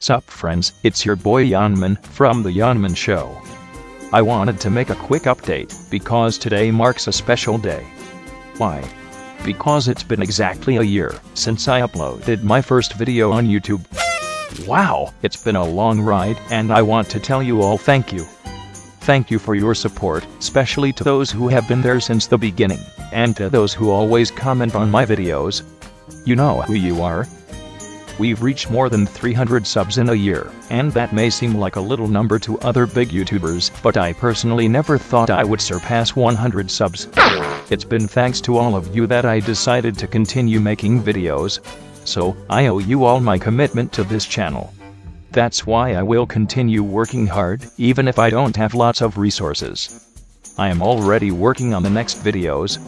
Sup friends, it's your boy Yanman from The Yanman Show. I wanted to make a quick update because today marks a special day. Why? Because it's been exactly a year since I uploaded my first video on YouTube. Wow, it's been a long ride and I want to tell you all thank you. Thank you for your support, especially to those who have been there since the beginning, and to those who always comment on my videos. You know who you are. We've reached more than 300 subs in a year, and that may seem like a little number to other big YouTubers, but I personally never thought I would surpass 100 subs. It's been thanks to all of you that I decided to continue making videos. So, I owe you all my commitment to this channel. That's why I will continue working hard, even if I don't have lots of resources. I am already working on the next videos.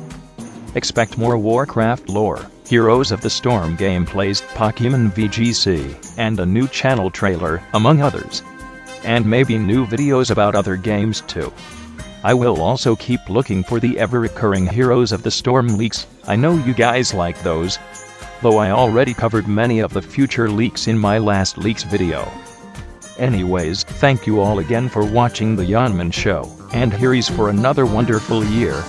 Expect more Warcraft lore. Heroes of the Storm gameplays, Pokemon VGC, and a new channel trailer, among others. And maybe new videos about other games too. I will also keep looking for the ever-recurring Heroes of the Storm leaks, I know you guys like those. Though I already covered many of the future leaks in my last leaks video. Anyways, thank you all again for watching the Yanman Show, and here is for another wonderful year.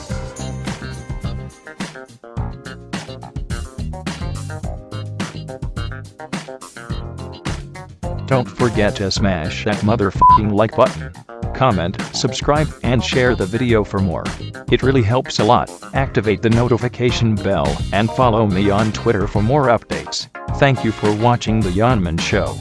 Don't forget to smash that motherfucking like button. Comment, subscribe, and share the video for more. It really helps a lot. Activate the notification bell, and follow me on Twitter for more updates. Thank you for watching The Yanman Show.